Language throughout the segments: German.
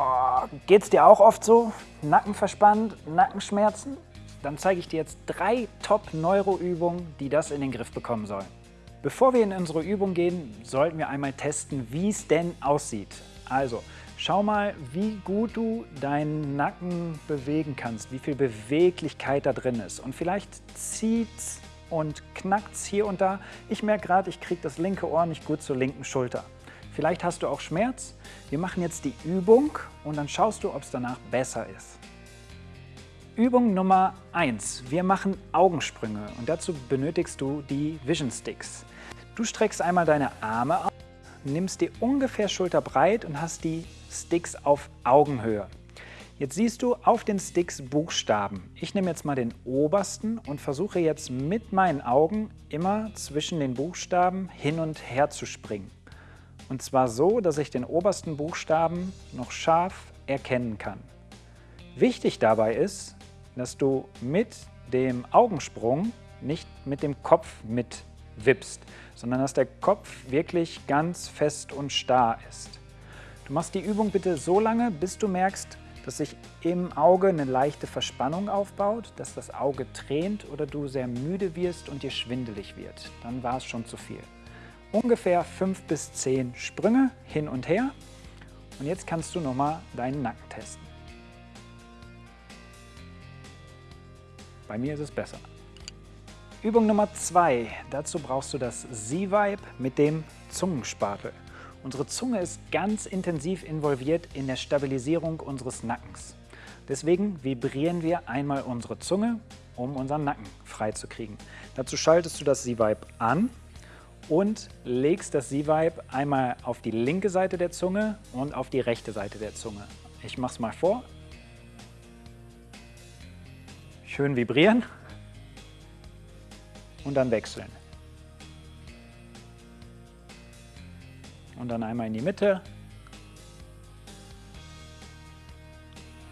Oh, geht's dir auch oft so? Nacken verspannt, Nackenschmerzen? Dann zeige ich dir jetzt drei Top-Neuro-Übungen, die das in den Griff bekommen sollen. Bevor wir in unsere Übung gehen, sollten wir einmal testen, wie es denn aussieht. Also, schau mal, wie gut du deinen Nacken bewegen kannst, wie viel Beweglichkeit da drin ist. Und vielleicht zieht's und knackt's hier und da. Ich merke gerade, ich kriege das linke Ohr nicht gut zur linken Schulter. Vielleicht hast du auch Schmerz. Wir machen jetzt die Übung und dann schaust du, ob es danach besser ist. Übung Nummer 1. Wir machen Augensprünge und dazu benötigst du die Vision Sticks. Du streckst einmal deine Arme aus, nimmst die ungefähr schulterbreit und hast die Sticks auf Augenhöhe. Jetzt siehst du auf den Sticks Buchstaben. Ich nehme jetzt mal den obersten und versuche jetzt mit meinen Augen immer zwischen den Buchstaben hin und her zu springen. Und zwar so, dass ich den obersten Buchstaben noch scharf erkennen kann. Wichtig dabei ist, dass du mit dem Augensprung nicht mit dem Kopf mitwippst, sondern dass der Kopf wirklich ganz fest und starr ist. Du machst die Übung bitte so lange, bis du merkst, dass sich im Auge eine leichte Verspannung aufbaut, dass das Auge tränt oder du sehr müde wirst und dir schwindelig wird. Dann war es schon zu viel ungefähr 5 bis 10 Sprünge hin und her. Und jetzt kannst du nochmal deinen Nacken testen. Bei mir ist es besser. Übung Nummer 2. Dazu brauchst du das Z-Vibe mit dem Zungenspatel. Unsere Zunge ist ganz intensiv involviert in der Stabilisierung unseres Nackens. Deswegen vibrieren wir einmal unsere Zunge, um unseren Nacken freizukriegen. Dazu schaltest du das Z-Vibe an und legst das Z-Vibe einmal auf die linke Seite der Zunge und auf die rechte Seite der Zunge. Ich mache es mal vor. Schön vibrieren und dann wechseln. Und dann einmal in die Mitte.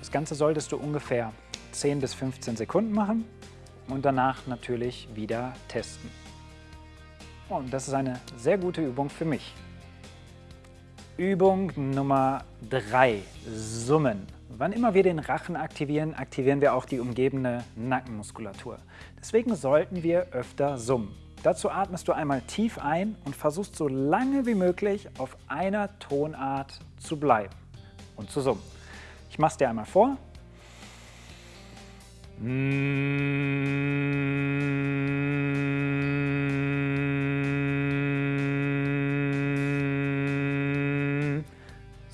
Das Ganze solltest du ungefähr 10 bis 15 Sekunden machen und danach natürlich wieder testen. Und das ist eine sehr gute Übung für mich. Übung Nummer 3, Summen. Wann immer wir den Rachen aktivieren, aktivieren wir auch die umgebende Nackenmuskulatur. Deswegen sollten wir öfter summen. Dazu atmest du einmal tief ein und versuchst so lange wie möglich auf einer Tonart zu bleiben und zu summen. Ich mache es dir einmal vor.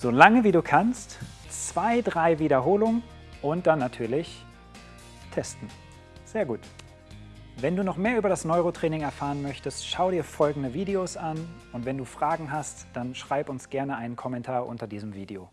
So lange wie du kannst, zwei, drei Wiederholungen und dann natürlich testen. Sehr gut. Wenn du noch mehr über das Neurotraining erfahren möchtest, schau dir folgende Videos an und wenn du Fragen hast, dann schreib uns gerne einen Kommentar unter diesem Video.